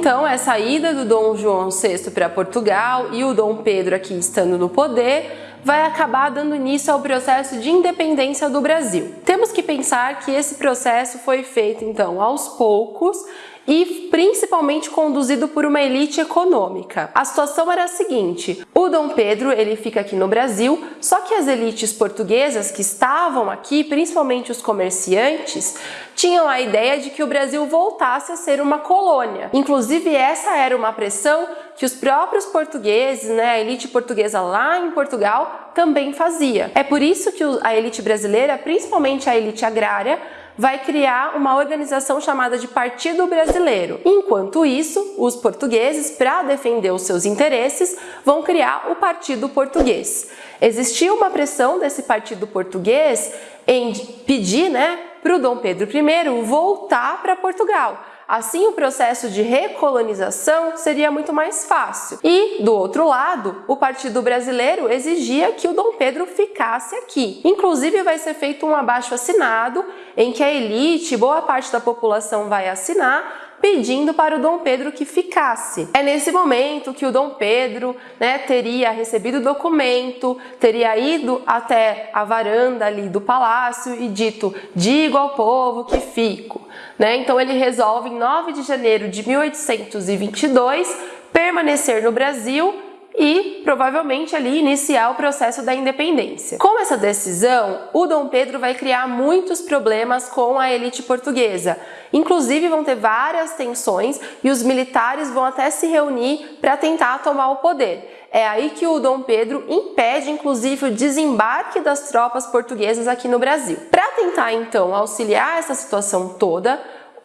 Então, essa ida do Dom João VI para Portugal e o Dom Pedro aqui estando no poder vai acabar dando início ao processo de independência do Brasil. Temos que pensar que esse processo foi feito então aos poucos e principalmente conduzido por uma elite econômica. A situação era a seguinte, o Dom Pedro ele fica aqui no Brasil, só que as elites portuguesas que estavam aqui, principalmente os comerciantes, tinham a ideia de que o Brasil voltasse a ser uma colônia. Inclusive essa era uma pressão que os próprios portugueses, né, a elite portuguesa lá em Portugal, também fazia. É por isso que a elite brasileira, principalmente a elite agrária, vai criar uma organização chamada de Partido Brasileiro. Enquanto isso, os portugueses, para defender os seus interesses, vão criar o Partido Português. Existia uma pressão desse Partido Português em pedir né, para o Dom Pedro I voltar para Portugal, Assim, o processo de recolonização seria muito mais fácil. E, do outro lado, o Partido Brasileiro exigia que o Dom Pedro ficasse aqui. Inclusive, vai ser feito um abaixo-assinado em que a elite, boa parte da população vai assinar, pedindo para o Dom Pedro que ficasse. É nesse momento que o Dom Pedro né, teria recebido o documento, teria ido até a varanda ali do palácio e dito, digo ao povo que fico. Né? Então ele resolve em 9 de janeiro de 1822 permanecer no Brasil e provavelmente ali iniciar o processo da independência. Com essa decisão, o Dom Pedro vai criar muitos problemas com a elite portuguesa. Inclusive vão ter várias tensões e os militares vão até se reunir para tentar tomar o poder. É aí que o Dom Pedro impede, inclusive, o desembarque das tropas portuguesas aqui no Brasil. Para tentar, então, auxiliar essa situação toda,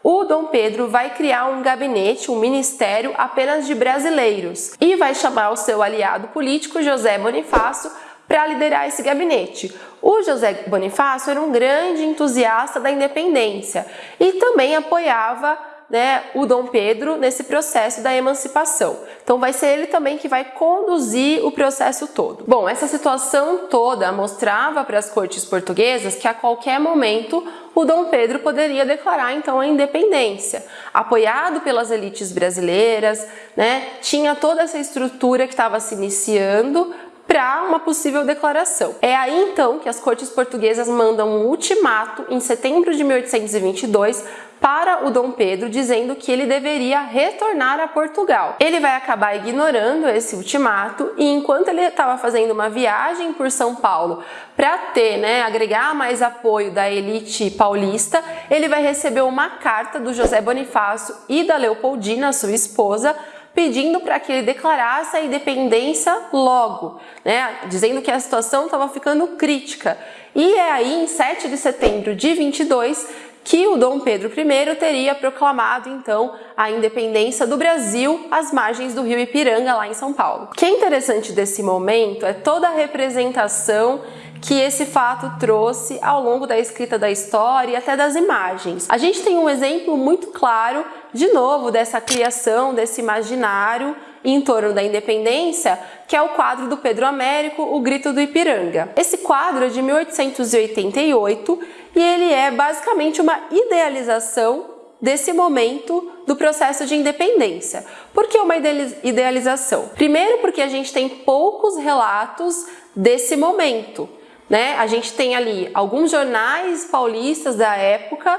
o Dom Pedro vai criar um gabinete, um ministério apenas de brasileiros e vai chamar o seu aliado político, José Bonifácio, para liderar esse gabinete. O José Bonifácio era um grande entusiasta da independência e também apoiava né, o Dom Pedro nesse processo da emancipação. Então vai ser ele também que vai conduzir o processo todo. Bom, essa situação toda mostrava para as cortes portuguesas que a qualquer momento o Dom Pedro poderia declarar então a independência. Apoiado pelas elites brasileiras, né, tinha toda essa estrutura que estava se iniciando para uma possível declaração. É aí então que as cortes portuguesas mandam um ultimato em setembro de 1822 para o Dom Pedro, dizendo que ele deveria retornar a Portugal. Ele vai acabar ignorando esse ultimato e enquanto ele estava fazendo uma viagem por São Paulo para ter, né, agregar mais apoio da elite paulista, ele vai receber uma carta do José Bonifácio e da Leopoldina, sua esposa, pedindo para que ele declarasse a independência logo, né, dizendo que a situação estava ficando crítica. E é aí, em 7 de setembro de 22, que o Dom Pedro I teria proclamado então a independência do Brasil às margens do rio Ipiranga, lá em São Paulo. O que é interessante desse momento é toda a representação que esse fato trouxe ao longo da escrita da história e até das imagens. A gente tem um exemplo muito claro, de novo, dessa criação, desse imaginário em torno da independência, que é o quadro do Pedro Américo, O Grito do Ipiranga. Esse quadro é de 1888 e ele é basicamente uma idealização desse momento do processo de independência. Por que uma idealização? Primeiro porque a gente tem poucos relatos desse momento. Né? A gente tem ali alguns jornais paulistas da época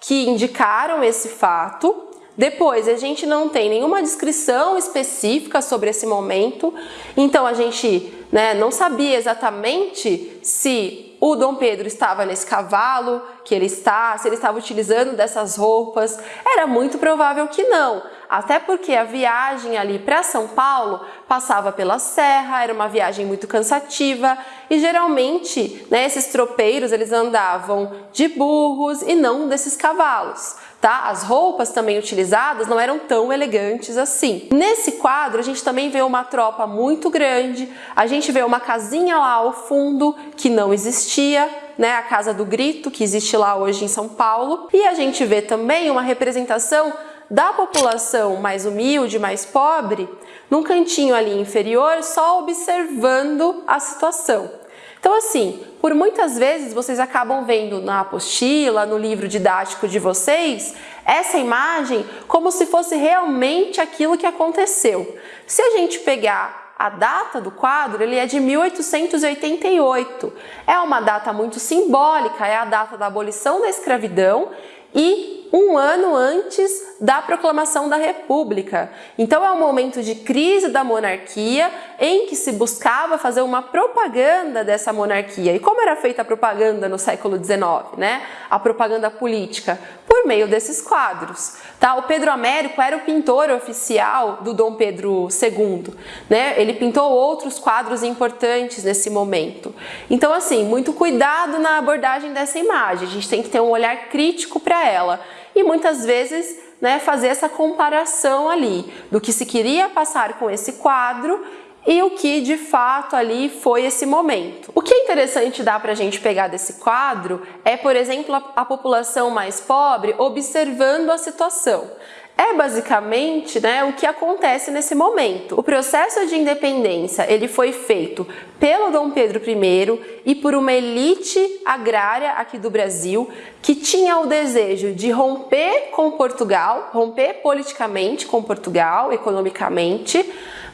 que indicaram esse fato, depois, a gente não tem nenhuma descrição específica sobre esse momento, então a gente né, não sabia exatamente se o Dom Pedro estava nesse cavalo que ele está, se ele estava utilizando dessas roupas. Era muito provável que não, até porque a viagem ali para São Paulo passava pela serra, era uma viagem muito cansativa e geralmente né, esses tropeiros eles andavam de burros e não desses cavalos tá? As roupas também utilizadas não eram tão elegantes assim. Nesse quadro a gente também vê uma tropa muito grande, a gente vê uma casinha lá ao fundo que não existia, né, a Casa do Grito, que existe lá hoje em São Paulo, e a gente vê também uma representação da população mais humilde, mais pobre, num cantinho ali inferior, só observando a situação. Então assim, por muitas vezes vocês acabam vendo na apostila, no livro didático de vocês, essa imagem como se fosse realmente aquilo que aconteceu. Se a gente pegar a data do quadro ele é de 1888. É uma data muito simbólica, é a data da abolição da escravidão e um ano antes da proclamação da República. Então é um momento de crise da monarquia em que se buscava fazer uma propaganda dessa monarquia. E como era feita a propaganda no século XIX, né? A propaganda política por meio desses quadros. Tá? O Pedro Américo era o pintor oficial do Dom Pedro II. Né? Ele pintou outros quadros importantes nesse momento. Então, assim, muito cuidado na abordagem dessa imagem. A gente tem que ter um olhar crítico para ela e muitas vezes né, fazer essa comparação ali do que se queria passar com esse quadro e o que de fato ali foi esse momento. O que é interessante dar para a gente pegar desse quadro é, por exemplo, a, a população mais pobre observando a situação é basicamente né, o que acontece nesse momento. O processo de independência ele foi feito pelo Dom Pedro I e por uma elite agrária aqui do Brasil que tinha o desejo de romper com Portugal, romper politicamente com Portugal, economicamente,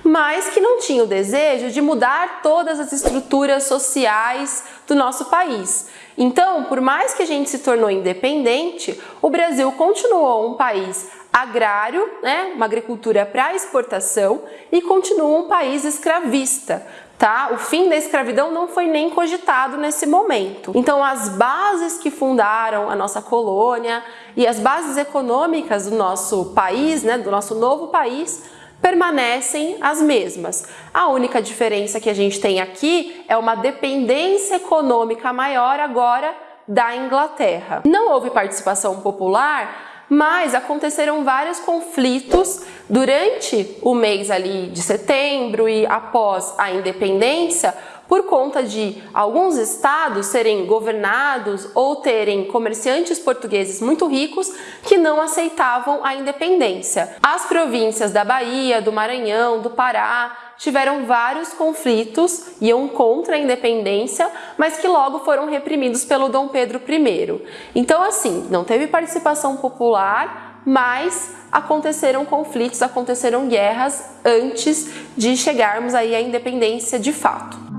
mas que não tinha o desejo de mudar todas as estruturas sociais do nosso país. Então, por mais que a gente se tornou independente, o Brasil continuou um país agrário, né, uma agricultura para exportação e continua um país escravista. Tá? O fim da escravidão não foi nem cogitado nesse momento. Então as bases que fundaram a nossa colônia e as bases econômicas do nosso país, né, do nosso novo país, permanecem as mesmas. A única diferença que a gente tem aqui é uma dependência econômica maior agora da Inglaterra. Não houve participação popular mas aconteceram vários conflitos durante o mês ali de setembro e após a independência por conta de alguns estados serem governados ou terem comerciantes portugueses muito ricos que não aceitavam a independência. As províncias da Bahia, do Maranhão, do Pará tiveram vários conflitos, iam contra a independência, mas que logo foram reprimidos pelo Dom Pedro I. Então assim, não teve participação popular, mas aconteceram conflitos, aconteceram guerras antes de chegarmos aí à independência de fato.